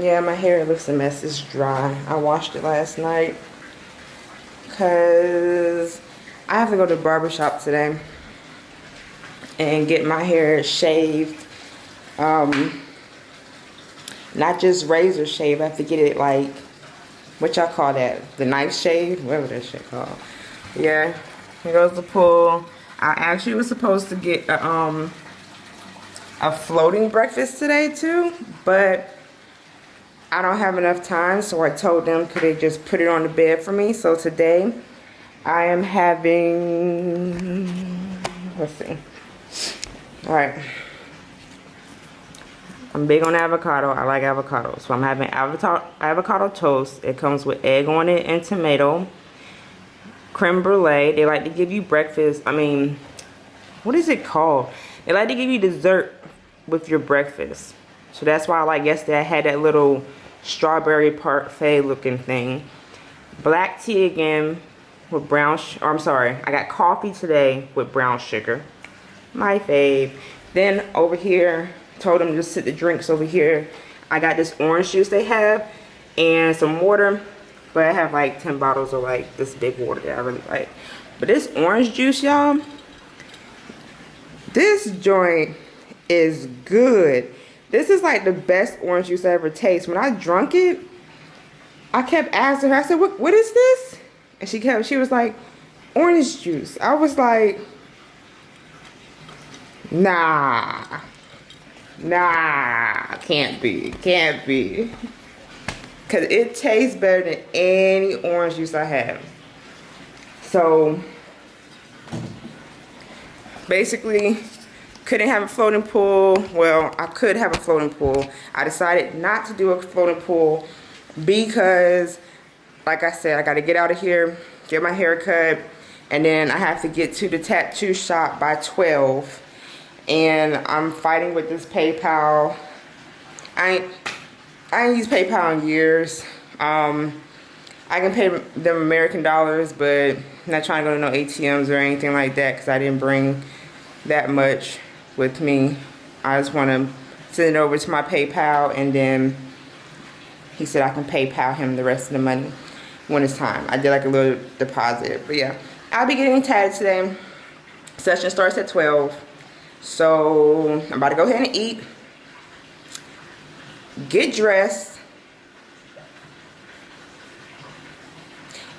Yeah, my hair looks a mess. It's dry. I washed it last night. Because I have to go to the barber shop today. And get my hair shaved. Um, not just razor shave. I have to get it like, what y'all call that? The knife shave? Whatever that shit called. Yeah. Here goes the pool. I actually was supposed to get a, um, a floating breakfast today too. But I don't have enough time. So I told them could they just put it on the bed for me. So today I am having, let's see. All right. I'm big on avocado. I like avocado. So I'm having avocado, avocado toast. It comes with egg on it and tomato. Creme brulee. They like to give you breakfast. I mean, what is it called? They like to give you dessert with your breakfast. So that's why I like yesterday I had that little strawberry parfait looking thing. Black tea again with brown, or oh, I'm sorry, I got coffee today with brown sugar. My fave. Then over here, told them to sit the drinks over here. I got this orange juice they have and some water. But I have like 10 bottles of like this big water that I really like. But this orange juice, y'all, this joint is good. This is like the best orange juice I ever taste. When I drunk it, I kept asking her, I said, what, what is this? And she kept, she was like, orange juice. I was like, nah. Nah, can't be, can't be. Cause it tastes better than any orange juice I have. So, basically, couldn't have a floating pool. Well, I could have a floating pool. I decided not to do a floating pool because, like I said, I got to get out of here, get my hair cut, and then I have to get to the tattoo shop by 12 and I'm fighting with this PayPal. I ain't, I ain't used PayPal in years. Um, I can pay them American dollars, but not trying to go to no ATMs or anything like that because I didn't bring that much with me. I just want to send it over to my PayPal and then he said I can PayPal him the rest of the money when it's time. I did like a little deposit, but yeah. I'll be getting tatted today. Session starts at 12. So I'm about to go ahead and eat. Get dressed.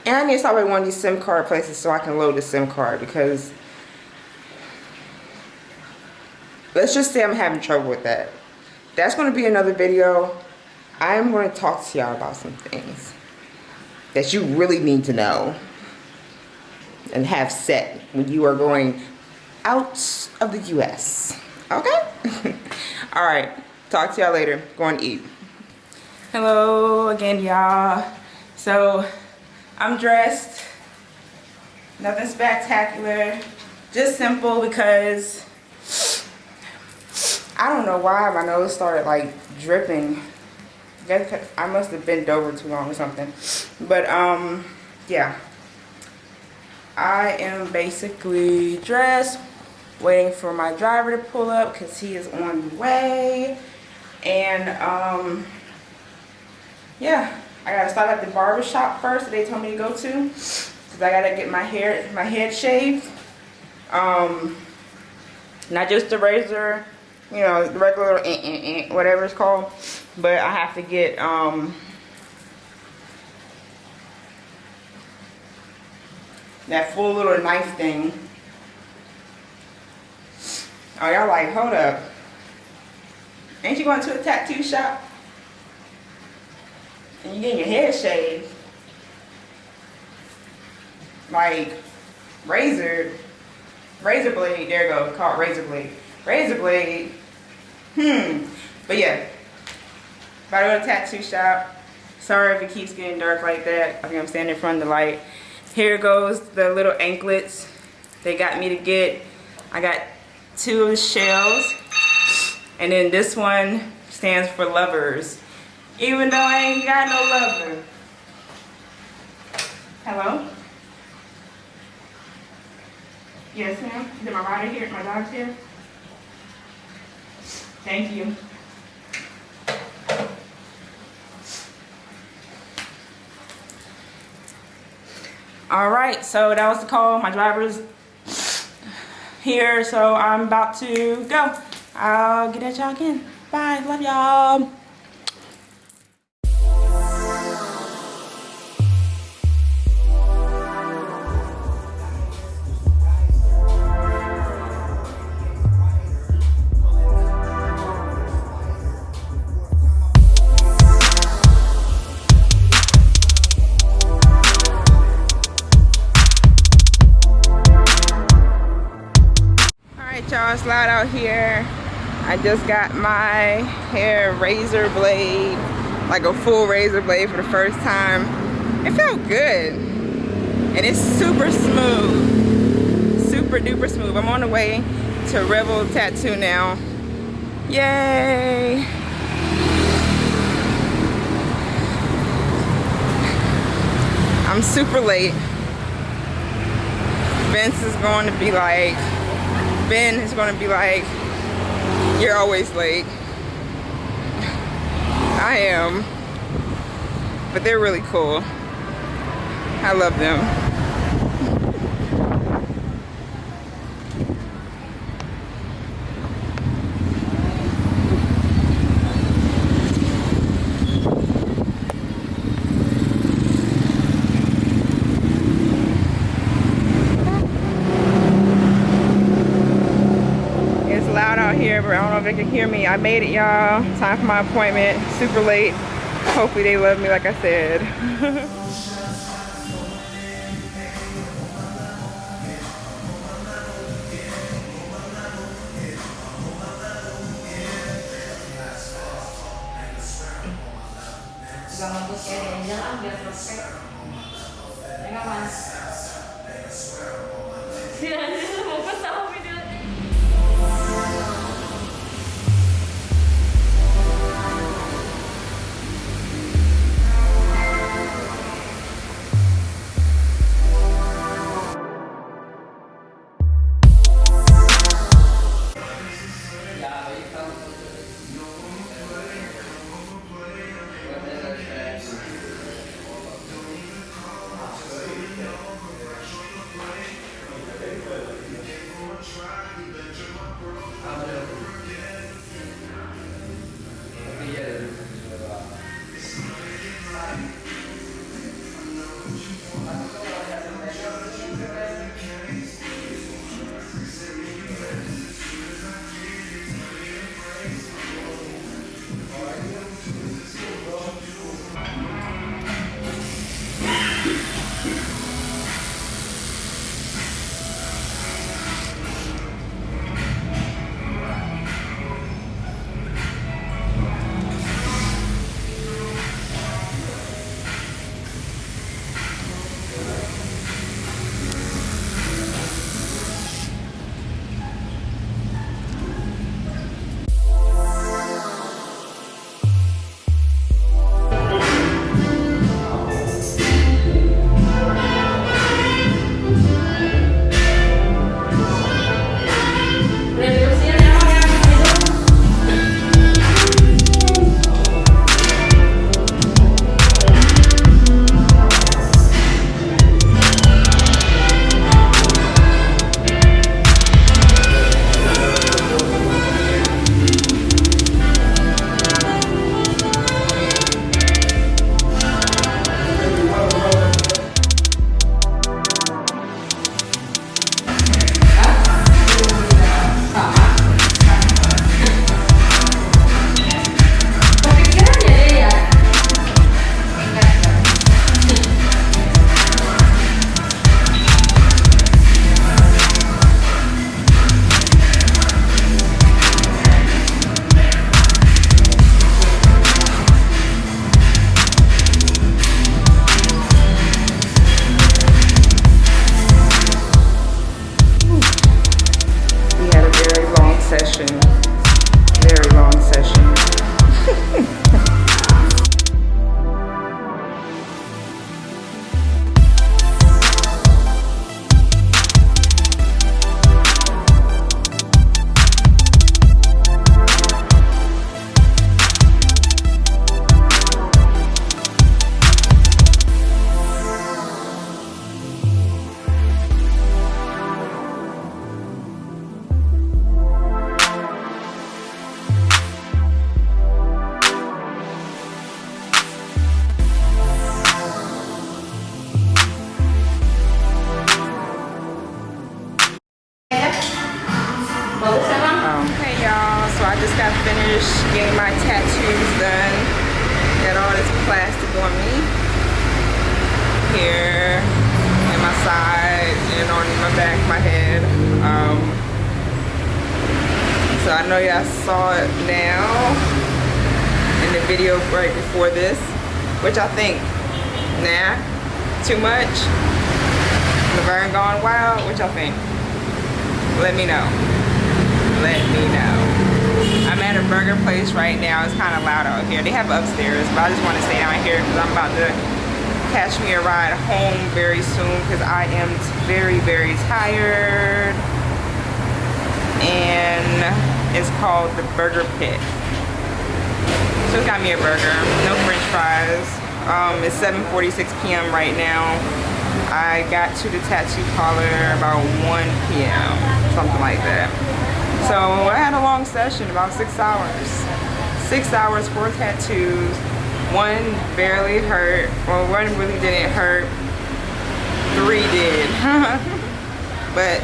And I need to stop at one of these SIM card places so I can load the SIM card because let's just say I'm having trouble with that. That's going to be another video. I'm going to talk to y'all about some things that you really need to know and have set when you are going out of the U.S. Okay? All right. Talk to y'all later. Go and eat. Hello again, y'all. So, I'm dressed. Nothing spectacular. Just simple because I don't know why my nose started like dripping. I must have bent over too long or something. But, um, yeah. I am basically dressed, waiting for my driver to pull up because he is on the way. And, um, yeah, I gotta stop at the barber shop first that they told me to go to. Because I gotta get my hair, my head shaved. Um, not just the razor, you know, the regular, eh, eh, eh, whatever it's called. But I have to get, um, that full little knife thing Oh, y'all like, hold up. Ain't you going to a tattoo shop? And you getting your head shaved? Like, razor, razor blade, there you go, called razor blade. Razor blade, hmm. But yeah, to tattoo shop. Sorry if it keeps getting dark like that. I think I'm standing in front of the light. Here goes the little anklets they got me to get. I got two of the shells. And then this one stands for lovers. Even though I ain't got no lover. Hello? Yes, ma'am. Is my rider here? My dog's here? Thank you. All right, so that was the call. My driver's here, so I'm about to go. I'll get at y'all again. Bye. Love y'all. Out here. I just got my hair razor blade, like a full razor blade for the first time. It felt good. And it's super smooth. Super duper smooth. I'm on the way to Rebel Tattoo now. Yay! I'm super late. Vince is going to be like, Ben is going to be like, you're always late. I am. But they're really cool. I love them. It's but I don't know if they can hear me. I made it, y'all. Time for my appointment. Super late. Hopefully they love me like I said. Juga I'm done. getting my tattoos done. Got all this plastic on me. Here, and my side, and on my back, my head. Um, so I know y'all saw it now in the video right before this, which I think, nah, too much. Laverne gone wild, what y'all think? Let me know. Let me know. At a burger place right now. It's kind of loud out here. They have upstairs, but I just want to stay down here because I'm about to catch me a ride home very soon because I am very, very tired. And it's called the Burger Pit. So got me a burger, no french fries. Um, it's 7.46 p.m. right now. I got to the tattoo parlor about 1 p.m., something like that. So I long session, about six hours. Six hours, four tattoos. One barely hurt, well one really didn't hurt. Three did. but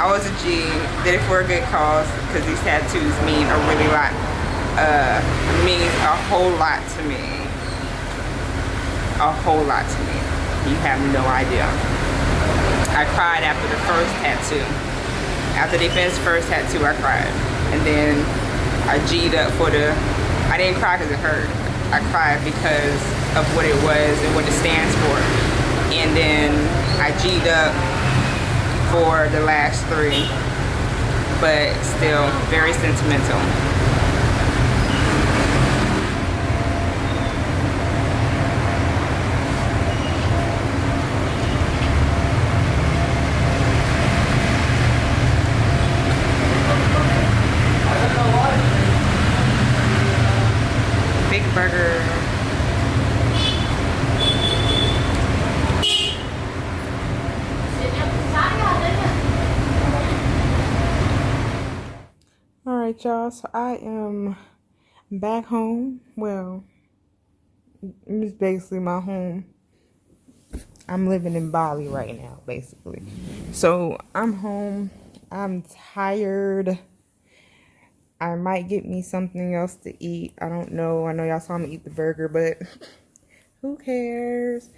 I was a G, did it for a good cause because these tattoos mean a really lot, uh, mean a whole lot to me. A whole lot to me. You have no idea. I cried after the first tattoo. After they finished the first tattoo, I cried. And then I G'd up for the, I didn't cry because it hurt. I cried because of what it was and what it stands for. And then I G'd up for the last three, but still very sentimental. Right, y'all. So I am back home. Well, it's basically my home. I'm living in Bali right now, basically. So I'm home. I'm tired. I might get me something else to eat. I don't know. I know y'all saw me eat the burger, but who cares?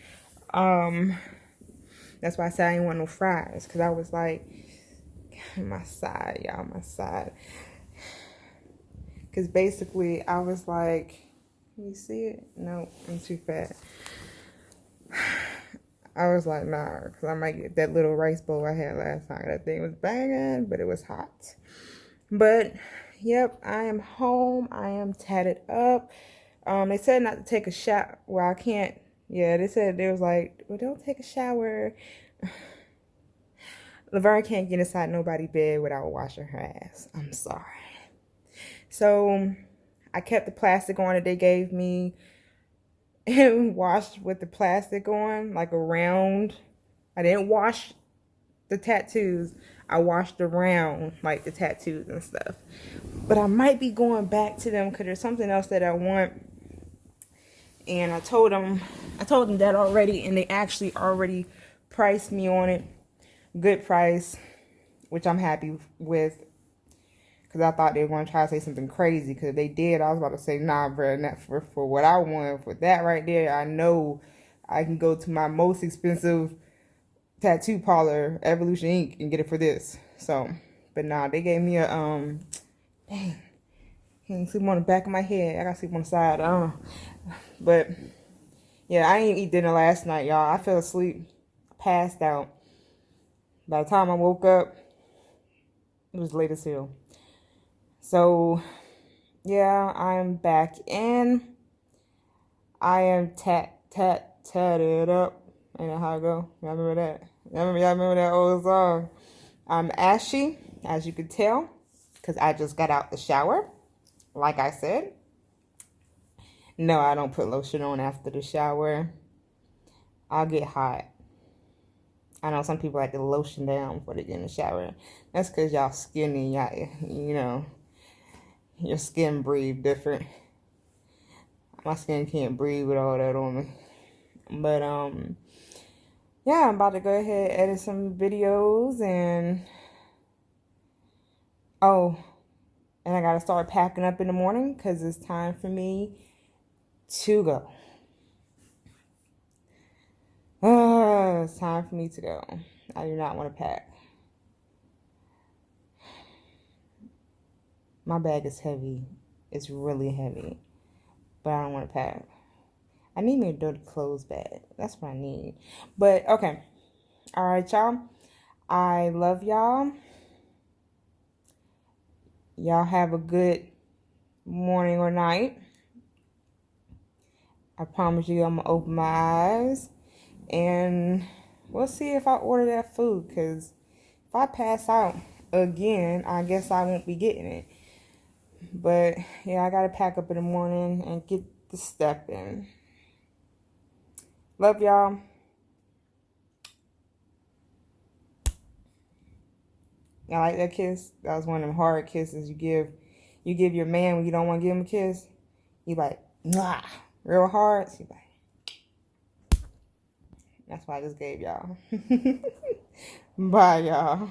Um, that's why I said I didn't want no fries because I was like, my side, y'all, my side. Because basically, I was like, you see it? No, I'm too fat. I was like, nah, because I might get that little rice bowl I had last time. That thing was banging, but it was hot. But, yep, I am home. I am tatted up. Um, they said not to take a shower. Well, I can't. Yeah, they said, they was like, well, don't take a shower. Laverne can't get inside nobody bed without washing her ass. I'm sorry. So I kept the plastic on that they gave me and washed with the plastic on, like around. I didn't wash the tattoos. I washed around like the tattoos and stuff. But I might be going back to them because there's something else that I want. And I told them, I told them that already, and they actually already priced me on it. Good price, which I'm happy with because I thought they were going to try to say something crazy. Because they did, I was about to say, nah, bro, not for, for what I want. For that right there, I know I can go to my most expensive tattoo parlor, Evolution Ink, and get it for this. So, but nah, they gave me a, um, dang, can't sleep on the back of my head. I gotta sleep on the side. Uh, but, yeah, I didn't eat dinner last night, y'all. I fell asleep, passed out. By the time I woke up, it was late as hell. So, yeah, I'm back in. I am tat tat tatted up. You know how I go. Y'all remember that? Y'all remember, y'all remember that old song? I'm ashy, as you can tell, because I just got out the shower. Like I said. No, I don't put lotion on after the shower. I'll get hot. I know some people like to lotion down before they get in the shower. That's because y'all skinny, y'all, you know your skin breathe different. My skin can't breathe with all that on me. But um yeah, I'm about to go ahead edit some videos and oh, and I got to start packing up in the morning because it's time for me to go. Uh, it's time for me to go. I do not want to pack. My bag is heavy. It's really heavy. But I don't want to pack. I need me a dirty clothes bag. That's what I need. But okay. All right, y'all. I love y'all. Y'all have a good morning or night. I promise you, I'm gonna open my eyes and we'll see if I order that food. Cause if I pass out again, I guess I won't be getting it. But yeah, I gotta pack up in the morning and get the step in. Love y'all. I like that kiss. That was one of them hard kisses you give. You give your man when you don't want to give him a kiss. You like, nah, real hard. So you like, that's why I just gave y'all. Bye, y'all.